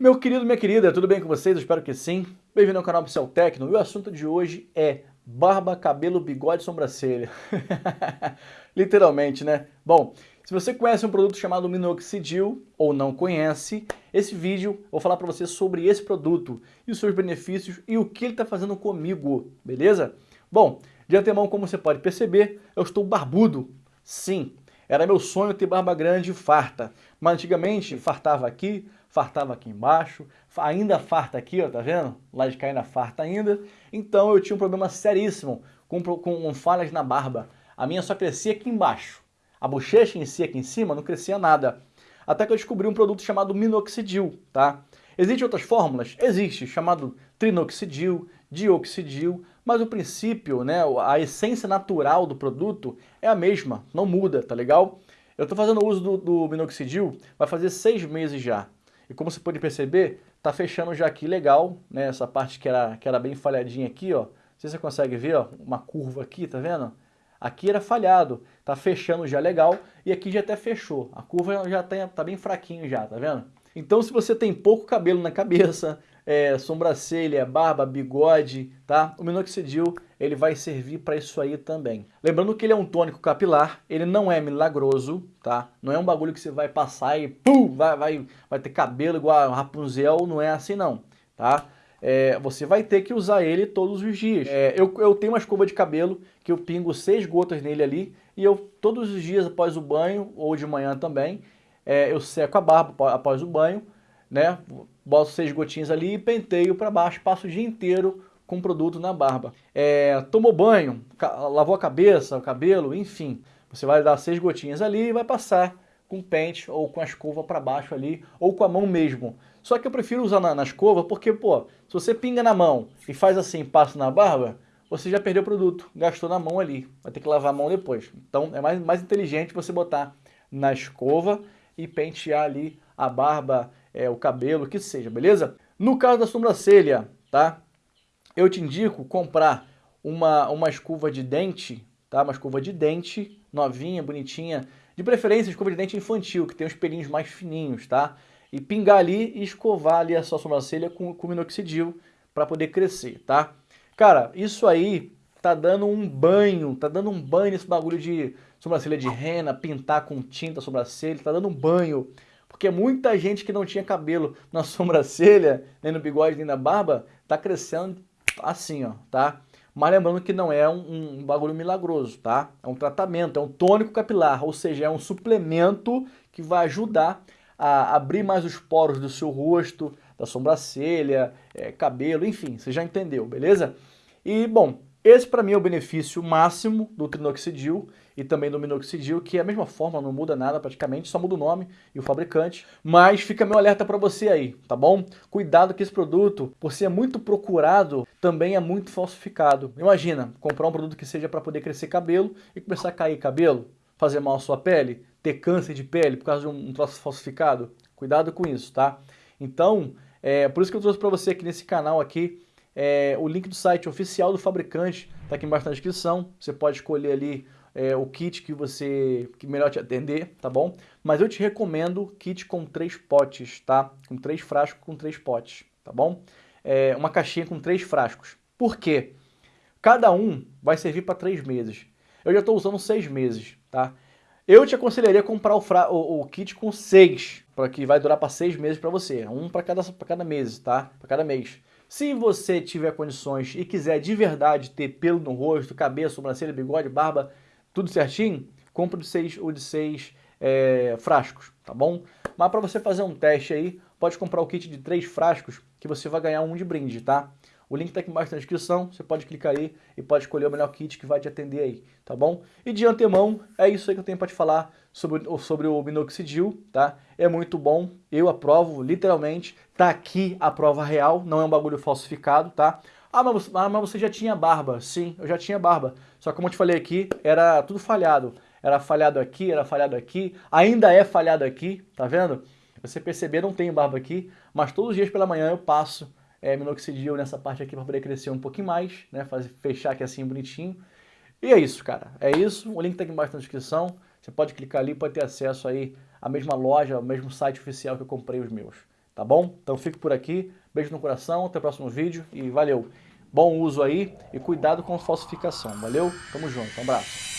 Meu querido, minha querida, tudo bem com vocês? Eu espero que sim. Bem-vindo ao canal Pixel Tecno e o assunto de hoje é barba, cabelo, bigode e sobrancelha. Literalmente, né? Bom, se você conhece um produto chamado Minoxidil ou não conhece, esse vídeo eu vou falar para você sobre esse produto e os seus benefícios e o que ele está fazendo comigo, beleza? Bom, de antemão, como você pode perceber, eu estou barbudo. Sim, era meu sonho ter barba grande e farta, mas antigamente fartava aqui, fartava aqui embaixo, ainda farta aqui, ó, tá vendo? Lá de cair na farta ainda. Então eu tinha um problema seríssimo com, com falhas na barba. A minha só crescia aqui embaixo. A bochecha em si aqui em cima não crescia nada. Até que eu descobri um produto chamado minoxidil, tá? Existem outras fórmulas? Existe, chamado trinoxidil, dioxidil, mas o princípio, né, a essência natural do produto é a mesma, não muda, tá legal? Eu estou fazendo uso do, do minoxidil, vai fazer seis meses já. E como você pode perceber, tá fechando já aqui legal, né? Essa parte que era, que era bem falhadinha aqui, ó. Não sei se você consegue ver, ó, uma curva aqui, tá vendo? Aqui era falhado, tá fechando já legal e aqui já até fechou. A curva já tá, tá bem fraquinho já, tá vendo? Então se você tem pouco cabelo na cabeça, é, sobrancelha, barba, bigode, tá? O minoxidil ele vai servir para isso aí também. Lembrando que ele é um tônico capilar, ele não é milagroso, tá? Não é um bagulho que você vai passar e pum, vai, vai, vai ter cabelo igual a Rapunzel, não é assim não, tá? É, você vai ter que usar ele todos os dias. É, eu, eu tenho uma escova de cabelo que eu pingo seis gotas nele ali e eu todos os dias após o banho ou de manhã também, é, eu seco a barba após o banho, né? boto seis gotinhas ali e penteio para baixo, passo o dia inteiro com produto na barba. É, tomou banho, lavou a cabeça, o cabelo, enfim, você vai dar seis gotinhas ali e vai passar com pente ou com a escova para baixo ali, ou com a mão mesmo. Só que eu prefiro usar na, na, escova porque, pô, se você pinga na mão e faz assim, passa na barba, você já perdeu o produto, gastou na mão ali, vai ter que lavar a mão depois. Então é mais, mais inteligente você botar na escova e pentear ali a barba, é, o cabelo, o que seja, beleza? No caso da sobrancelha, tá? Eu te indico comprar uma, uma escova de dente, tá? Uma escova de dente novinha, bonitinha, de preferência escova de dente infantil, que tem os pelinhos mais fininhos, tá? E pingar ali e escovar ali a sua sobrancelha com, com minoxidil para poder crescer, tá? Cara, isso aí tá dando um banho, tá dando um banho nesse bagulho de sobrancelha de rena, pintar com tinta sobrancelha, tá dando um banho. Porque muita gente que não tinha cabelo na sobrancelha, nem no bigode, nem na barba, tá crescendo assim, ó, tá? Mas lembrando que não é um, um, bagulho milagroso, tá? É um tratamento, é um tônico capilar, ou seja, é um suplemento que vai ajudar a abrir mais os poros do seu rosto, da sobrancelha, é, cabelo, enfim, você já entendeu, beleza? E, bom, esse para mim é o benefício máximo do trinoxidil e também do minoxidil, que é a mesma forma, não muda nada praticamente, só muda o nome e o fabricante. Mas fica meu alerta para você aí, tá bom? Cuidado que esse produto, por ser muito procurado, também é muito falsificado. Imagina, comprar um produto que seja para poder crescer cabelo e começar a cair cabelo, fazer mal à sua pele, ter câncer de pele por causa de um troço falsificado. Cuidado com isso, tá? Então, é por isso que eu trouxe para você aqui nesse canal aqui é, o link do site oficial do fabricante está aqui embaixo na descrição. Você pode escolher ali é, o kit que você que melhor te atender, tá bom? Mas eu te recomendo kit com três potes, tá? Com três frascos com três potes, tá bom? É, uma caixinha com três frascos. Por quê? Cada um vai servir para três meses. Eu já estou usando seis meses, tá? Eu te aconselharia a comprar o, fra... o, o kit com seis, para que vai durar para seis meses para você. Um para cada, cada mês, tá? Para cada mês. Se você tiver condições e quiser de verdade ter pelo no rosto, cabeça, sobrancelha, bigode, barba, tudo certinho, compre o de seis, o de seis é, frascos, tá bom? Mas para você fazer um teste aí, pode comprar o kit de três frascos que você vai ganhar um de brinde, tá? O link está aqui embaixo na descrição, você pode clicar aí e pode escolher o melhor kit que vai te atender aí, tá bom? E de antemão, é isso aí que eu tenho para te falar sobre, sobre o minoxidil, tá? É muito bom, eu aprovo, literalmente, tá aqui a prova real, não é um bagulho falsificado, tá? Ah mas, ah, mas você já tinha barba. Sim, eu já tinha barba. Só que como eu te falei aqui, era tudo falhado. Era falhado aqui, era falhado aqui, ainda é falhado aqui, tá vendo? Você perceber, não tenho barba aqui, mas todos os dias pela manhã eu passo é, minoxidil nessa parte aqui para poder crescer um pouquinho mais, né? Fazer, fechar aqui assim bonitinho. E é isso, cara. É isso. O link tá aqui embaixo na descrição. Você pode clicar ali, pode ter acesso aí à mesma loja, ao mesmo site oficial que eu comprei os meus. Tá bom? Então fique por aqui, beijo no coração, até o próximo vídeo e valeu! Bom uso aí e cuidado com falsificação, valeu? Tamo junto, um abraço!